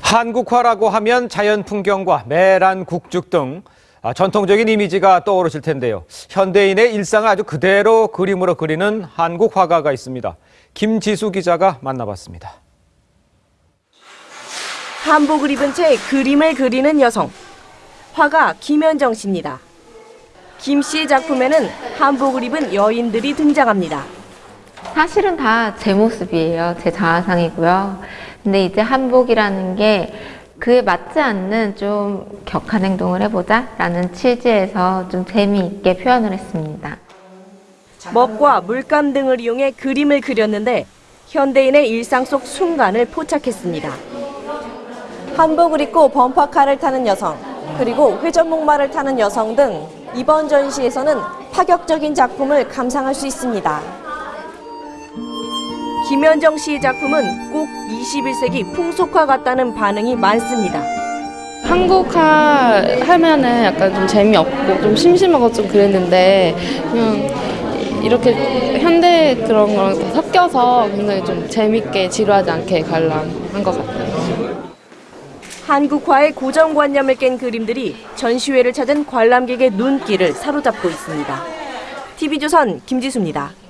한국화라고 하면 자연 풍경과 매란 국죽 등 아, 전통적인 이미지가 떠오르실 텐데요. 현대인의 일상을 아주 그대로 그림으로 그리는 한국 화가가 있습니다. 김지수 기자가 만나봤습니다. 한복을 입은 채 그림을 그리는 여성. 화가 김현정 씨입니다. 김 씨의 작품에는 한복을 입은 여인들이 등장합니다. 사실은 다 제 모습이에요. 제 자아상이고요. 근데 이제 한복이라는 게 그에 맞지 않는 좀 격한 행동을 해보자 라는 취지에서 좀 재미있게 표현을 했습니다. 먹과 물감 등을 이용해 그림을 그렸는데 현대인의 일상 속 순간을 포착했습니다. 한복을 입고 범퍼카를 타는 여성, 그리고 회전목마를 타는 여성 등 이번 전시에서는 파격적인 작품을 감상할 수 있습니다. 김현정 씨의 작품은 꼭 21세기 풍속화 같다는 반응이 많습니다. 한국화 하면은 약간 좀 재미없고 좀 심심하고 좀 그랬는데 그냥 이렇게 현대 그런 거랑 다 섞여서 굉장히 좀 재밌게 지루하지 않게 관람한 것 같아요. 한국화의 고정관념을 깬 그림들이 전시회를 찾은 관람객의 눈길을 사로잡고 있습니다. TV조선 김지수입니다.